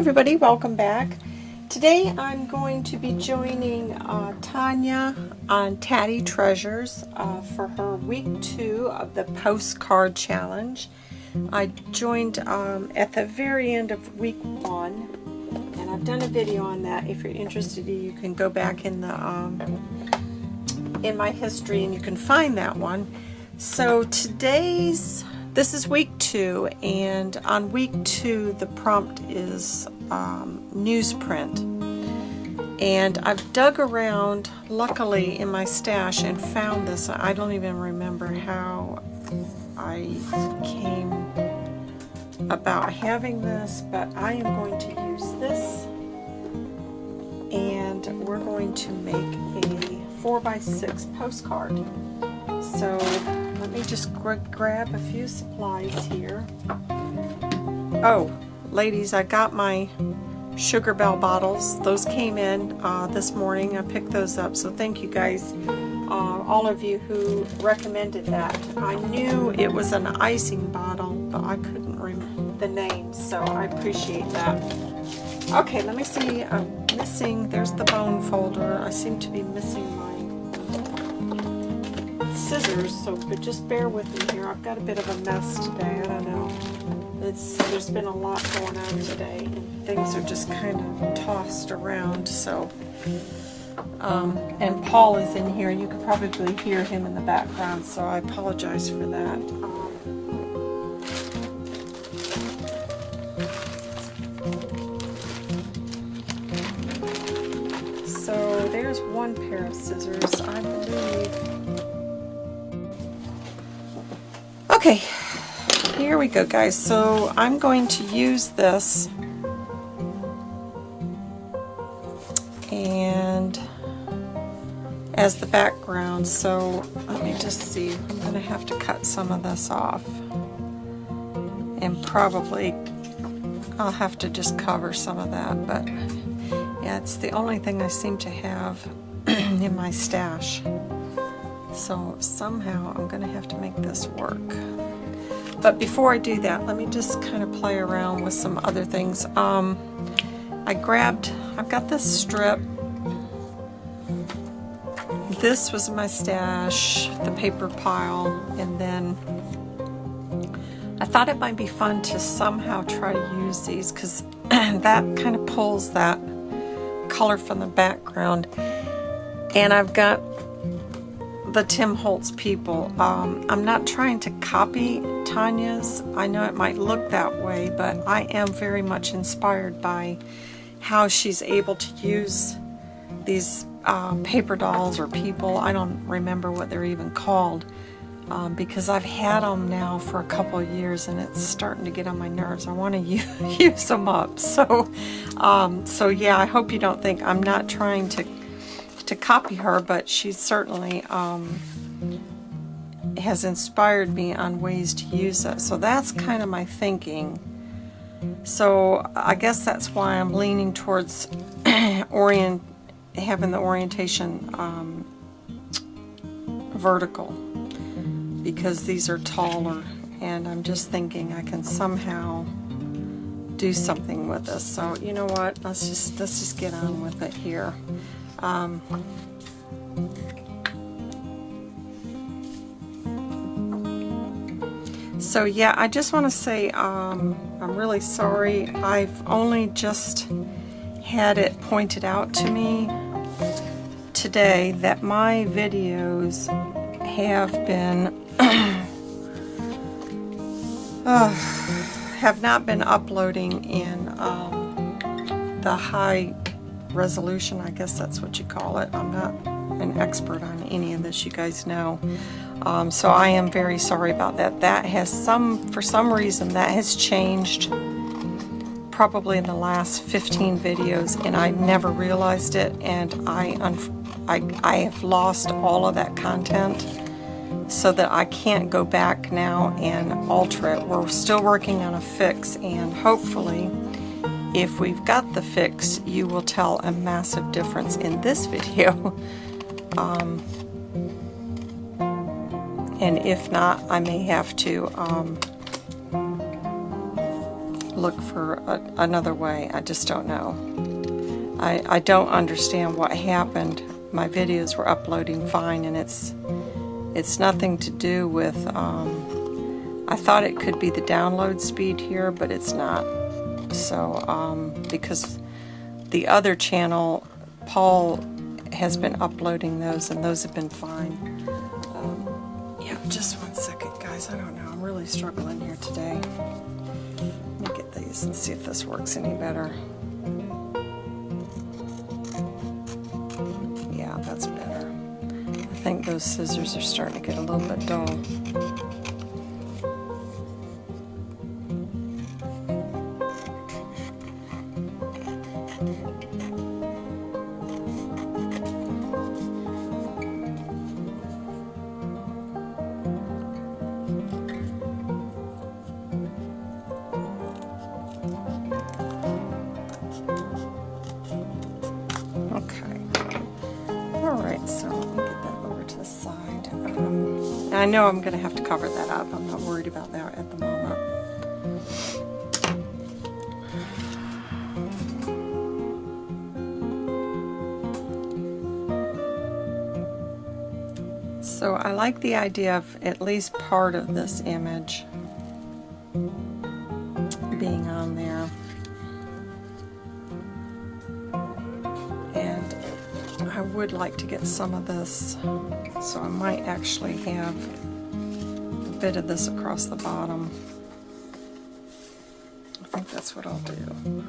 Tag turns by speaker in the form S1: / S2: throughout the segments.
S1: everybody, welcome back. Today I'm going to be joining uh, Tanya on Tatty Treasures uh, for her week two of the postcard challenge. I joined um, at the very end of week one and I've done a video on that. If you're interested you can go back in the um, in my history and you can find that one. So today's this is week two, and on week two, the prompt is um, newsprint. And I've dug around, luckily, in my stash and found this. I don't even remember how I came about having this, but I am going to use this. And we're going to make a 4x6 postcard. So let me just grab a few supplies here. Oh, ladies, I got my Sugar Belle bottles. Those came in uh, this morning. I picked those up, so thank you guys, uh, all of you who recommended that. I knew it was an icing bottle, but I couldn't remember the name, so I appreciate that. Okay, let me see. I'm missing, there's the bone folder. I seem to be missing my scissors, so but just bear with me here. I've got a bit of a mess today. I don't know. It's there's been a lot going on today, things are just kind of tossed around. So, um, and Paul is in here. And you could probably hear him in the background, so I apologize for that. so there's one pair of scissors, I believe. Okay, here we go guys. So I'm going to use this and as the background. So let me just see. I'm going to have to cut some of this off. And probably I'll have to just cover some of that. But yeah, it's the only thing I seem to have in my stash. So somehow I'm going to have to make this work. But before I do that, let me just kind of play around with some other things. Um, I grabbed, I've got this strip. This was my stash, the paper pile, and then I thought it might be fun to somehow try to use these because that kind of pulls that color from the background. And I've got the Tim Holtz people. Um, I'm not trying to copy Tanya's. I know it might look that way, but I am very much inspired by how she's able to use these uh, paper dolls or people. I don't remember what they're even called um, because I've had them now for a couple of years and it's starting to get on my nerves. I want to use them up. So, um, so yeah, I hope you don't think I'm not trying to to copy her, but she certainly um, has inspired me on ways to use it. So that's kind of my thinking. So I guess that's why I'm leaning towards orient having the orientation um, vertical because these are taller and I'm just thinking I can somehow do something with this. So you know what? Let's just let's just get on with it here. Um, so yeah, I just want to say um, I'm really sorry. I've only just had it pointed out to me today that my videos have been uh, have not been uploading in um, the high resolution, I guess that's what you call it. I'm not an expert on any of this, you guys know. Um, so I am very sorry about that. That has some, for some reason, that has changed probably in the last 15 videos and I never realized it and I, I, I have lost all of that content so that I can't go back now and alter it. We're still working on a fix and hopefully if we've got the fix, you will tell a massive difference in this video. Um, and if not, I may have to um, look for a, another way. I just don't know. I, I don't understand what happened. My videos were uploading fine and it's it's nothing to do with um, I thought it could be the download speed here but it's not so um, because the other channel Paul has been uploading those and those have been fine. Um, yeah just one second guys. I don't know. I'm really struggling here today. Let me get these and see if this works any better. Yeah that's better. I think those scissors are starting to get a little bit dull I know I'm going to have to cover that up. I'm not worried about that at the moment. So I like the idea of at least part of this image would like to get some of this so I might actually have a bit of this across the bottom. I think that's what I'll do.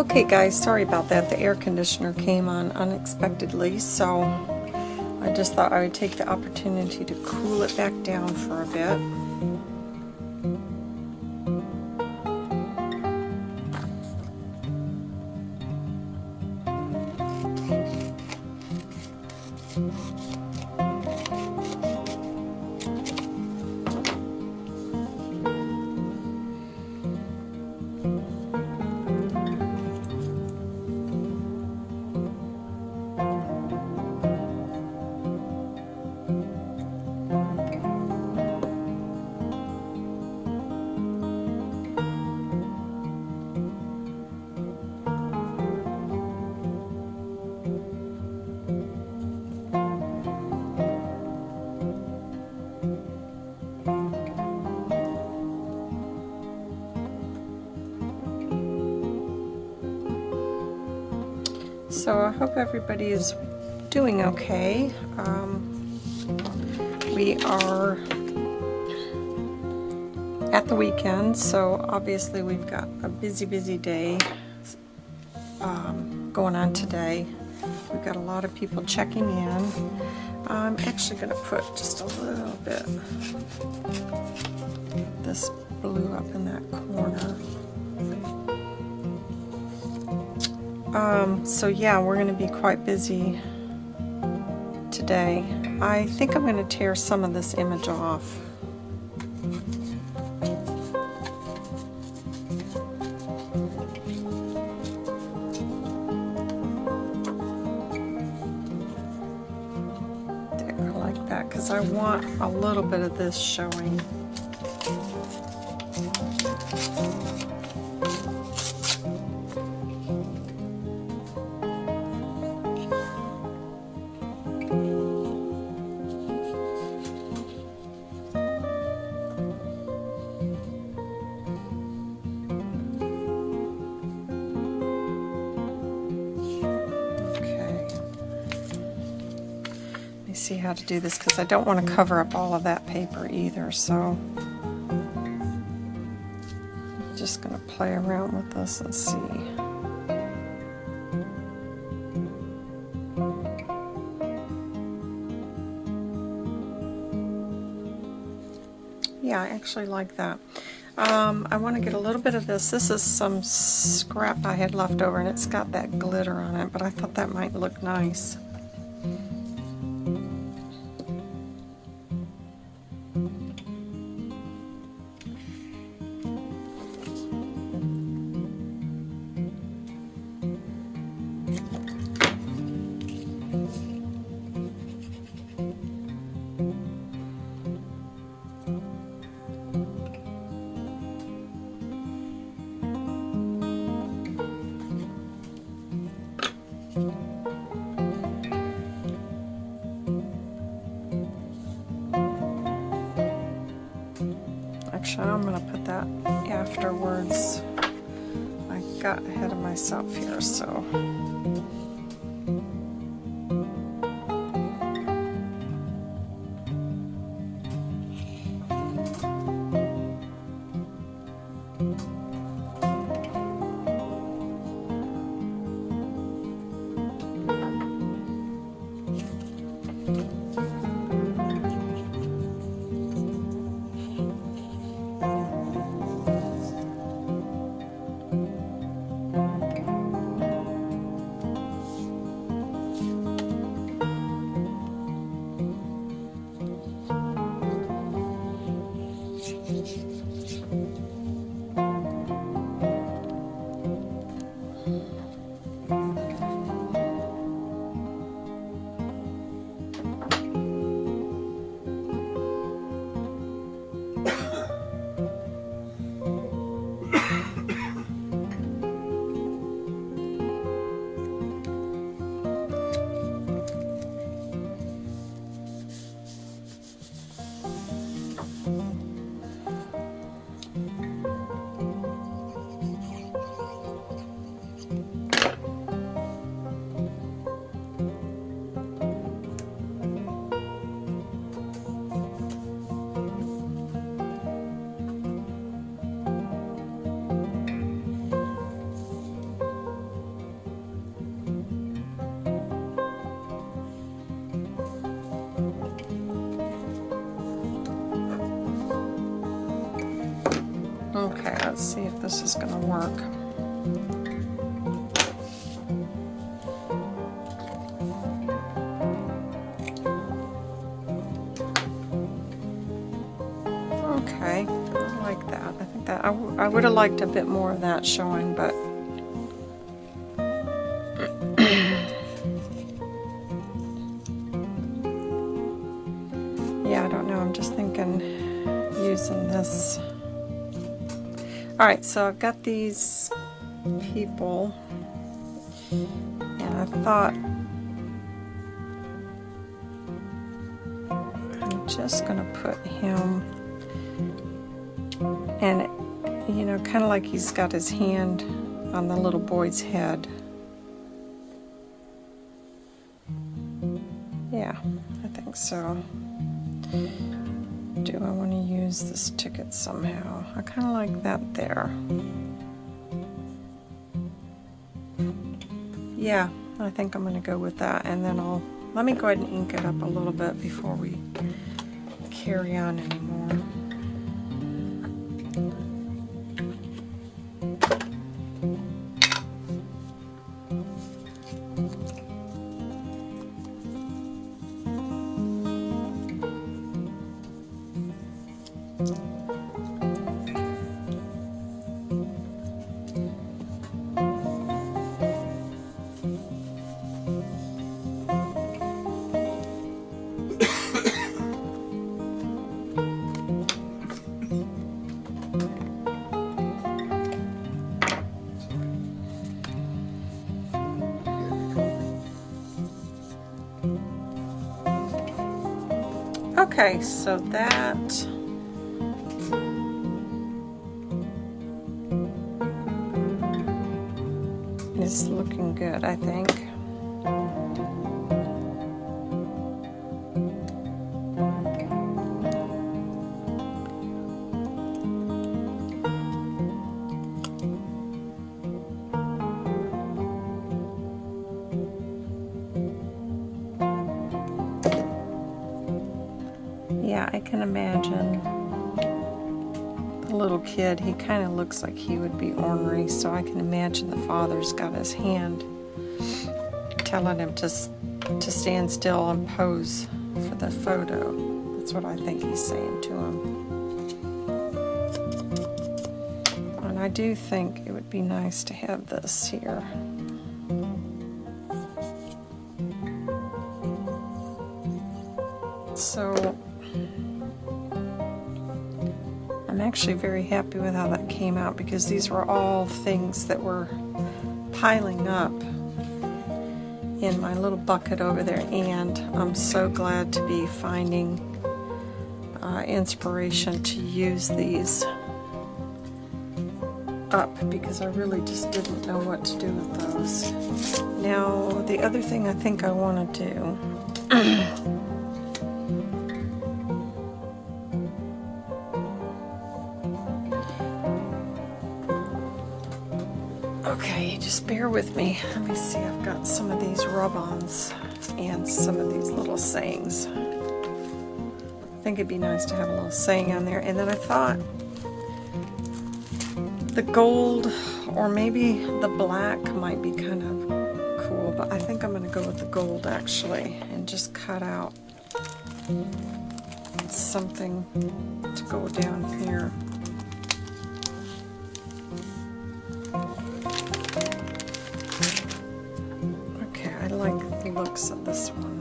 S1: Okay guys, sorry about that. The air conditioner came on unexpectedly, so I just thought I would take the opportunity to cool it back down for a bit. So I hope everybody is doing okay. Um, we are at the weekend, so obviously we've got a busy, busy day um, going on today. We've got a lot of people checking in. I'm actually going to put just a little bit this blue up in that corner. Um, so yeah, we're going to be quite busy today. I think I'm going to tear some of this image off. There, like that, because I want a little bit of this showing. see how to do this because I don't want to cover up all of that paper either. So I'm just going to play around with this and see. yeah, I actually like that. Um, I want to get a little bit of this. This is some scrap I had left over, and it's got that glitter on it, but I thought that might look nice. That afterwards. I got ahead of myself here, so... let's see if this is going to work. Okay, I like that. I think that I, I would have liked a bit more of that showing, but Alright, so I've got these people, and I thought I'm just going to put him, and you know, kind of like he's got his hand on the little boy's head. Yeah, I think so do I want to use this ticket somehow? I kind of like that there. Yeah, I think I'm going to go with that and then I'll, let me go ahead and ink it up a little bit before we carry on anymore. Okay, so that kid, he kind of looks like he would be ornery, so I can imagine the father's got his hand telling him to, to stand still and pose for the photo. That's what I think he's saying to him. And I do think it would be nice to have this here. So I'm actually very happy with how that came out because these were all things that were piling up in my little bucket over there and I'm so glad to be finding uh, inspiration to use these up because I really just didn't know what to do with those. Now the other thing I think I want to do Okay, just bear with me. Let me see, I've got some of these rub-ons and some of these little sayings. I think it'd be nice to have a little saying on there. And then I thought the gold or maybe the black might be kind of cool, but I think I'm going to go with the gold actually and just cut out something to go down here. Looks at this one.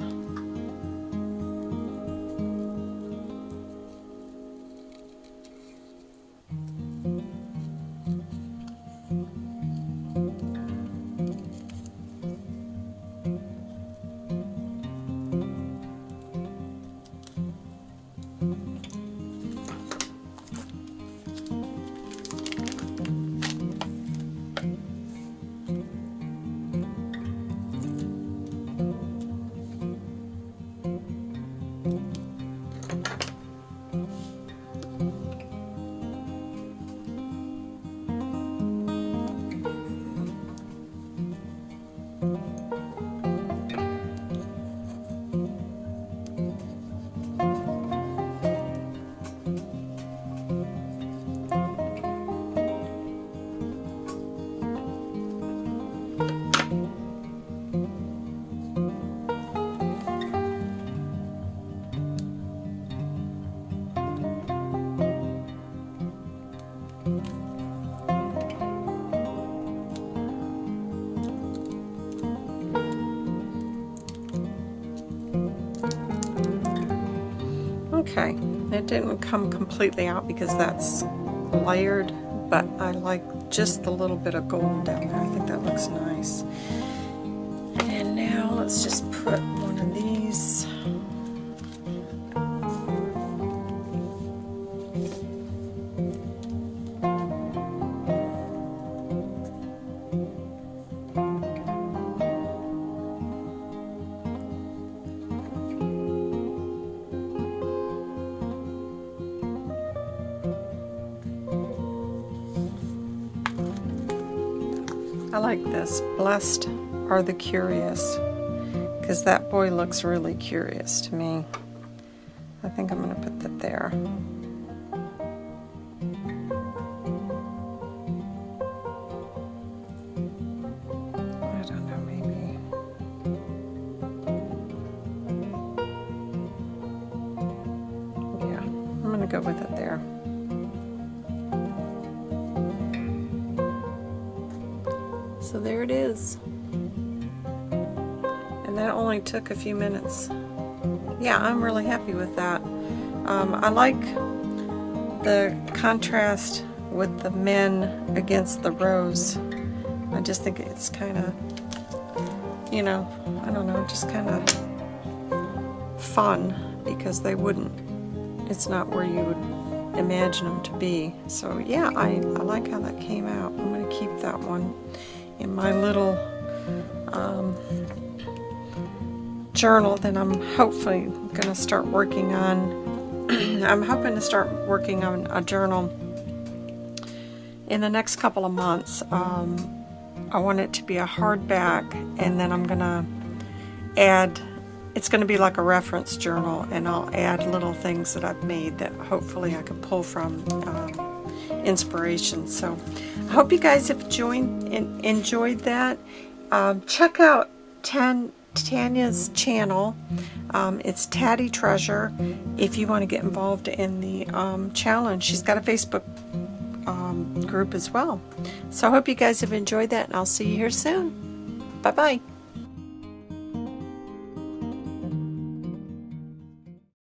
S1: Okay, it didn't come completely out because that's layered, but I like just the little bit of gold down there. I think that looks nice. And now let's just put I like this. Blessed are the curious. Because that boy looks really curious to me. I think I'm going to put that there. A few minutes. Yeah, I'm really happy with that. Um, I like the contrast with the men against the rose. I just think it's kind of, you know, I don't know, just kind of fun because they wouldn't, it's not where you would imagine them to be. So yeah, I, I like how that came out. I'm going to keep that one in my little um, journal that I'm hopefully going to start working on. I'm hoping to start working on a journal in the next couple of months. Um, I want it to be a hardback and then I'm going to add, it's going to be like a reference journal and I'll add little things that I've made that hopefully I can pull from um, inspiration. So I hope you guys have joined, and enjoyed that. Um, check out Tan, Tanya's channel. Um, it's Tatty Treasure if you want to get involved in the um, challenge. She's got a Facebook um, group as well. So I hope you guys have enjoyed that and I'll see you here soon. Bye-bye.